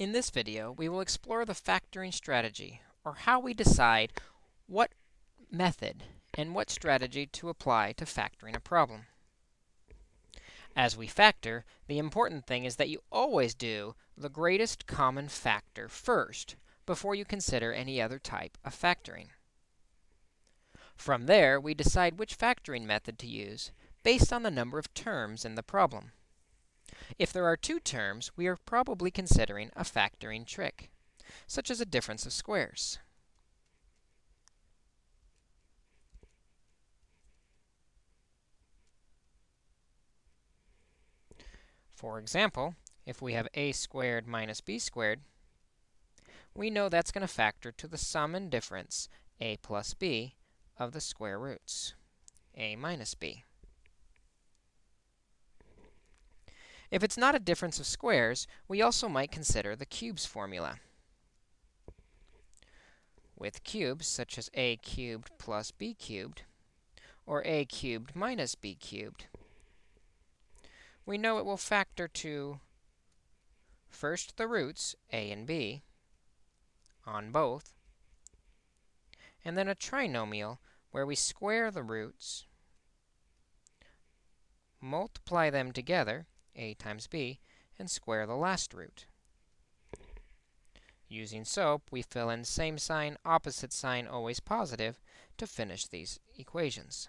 In this video, we will explore the factoring strategy, or how we decide what method and what strategy to apply to factoring a problem. As we factor, the important thing is that you always do the greatest common factor first before you consider any other type of factoring. From there, we decide which factoring method to use based on the number of terms in the problem. If there are two terms, we are probably considering a factoring trick, such as a difference of squares. For example, if we have a squared minus b squared, we know that's going to factor to the sum and difference, a plus b, of the square roots, a minus b. If it's not a difference of squares, we also might consider the cubes formula. With cubes, such as a cubed plus b cubed, or a cubed minus b cubed, we know it will factor to first the roots, a and b, on both, and then a trinomial where we square the roots, multiply them together, a times b, and square the last root. Using SOAP, we fill in same sign, opposite sign, always positive, to finish these equations.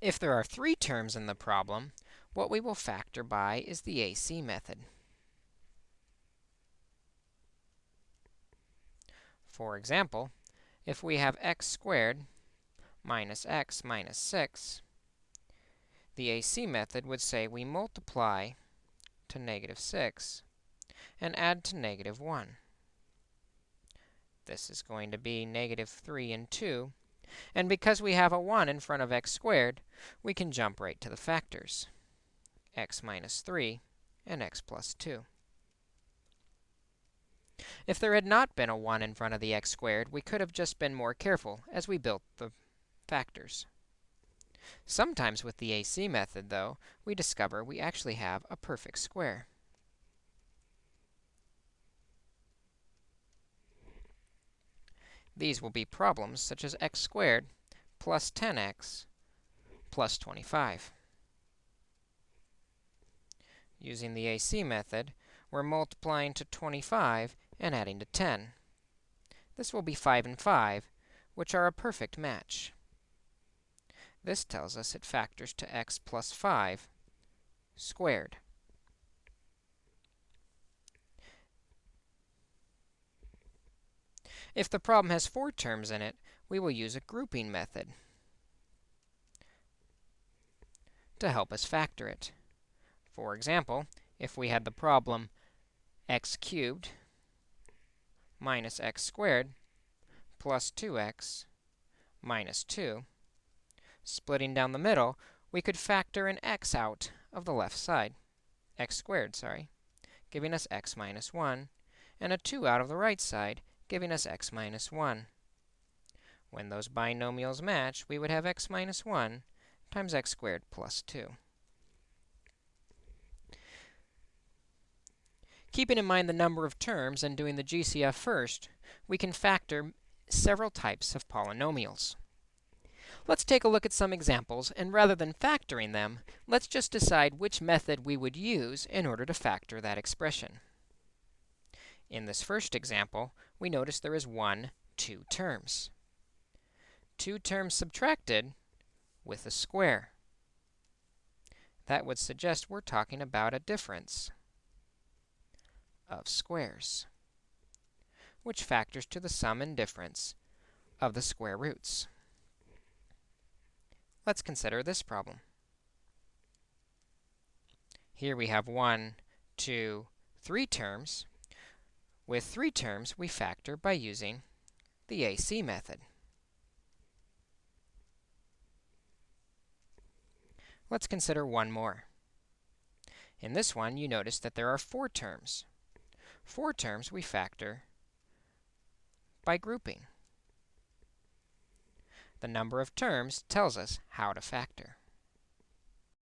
If there are three terms in the problem, what we will factor by is the AC method. For example, if we have x squared minus x minus 6, the AC method would say we multiply to negative 6 and add to negative 1. This is going to be negative 3 and 2. And because we have a 1 in front of x squared, we can jump right to the factors, x minus 3 and x plus 2. If there had not been a 1 in front of the x squared, we could have just been more careful as we built the factors. Sometimes with the AC method, though, we discover we actually have a perfect square. These will be problems such as x squared plus 10x plus 25. Using the AC method, we're multiplying to 25 and adding to 10. This will be 5 and 5, which are a perfect match. This tells us it factors to x plus 5 squared. If the problem has four terms in it, we will use a grouping method to help us factor it. For example, if we had the problem x cubed minus x squared plus 2x minus 2, Splitting down the middle, we could factor an x out of the left side, x squared, sorry, giving us x minus 1, and a 2 out of the right side, giving us x minus 1. When those binomials match, we would have x minus 1 times x squared plus 2. Keeping in mind the number of terms and doing the GCF first, we can factor several types of polynomials. Let's take a look at some examples, and rather than factoring them, let's just decide which method we would use in order to factor that expression. In this first example, we notice there is one, two terms. Two terms subtracted with a square. That would suggest we're talking about a difference of squares, which factors to the sum and difference of the square roots. Let's consider this problem. Here we have one, two, three terms. With three terms, we factor by using the AC method. Let's consider one more. In this one, you notice that there are four terms. Four terms we factor by grouping. The number of terms tells us how to factor.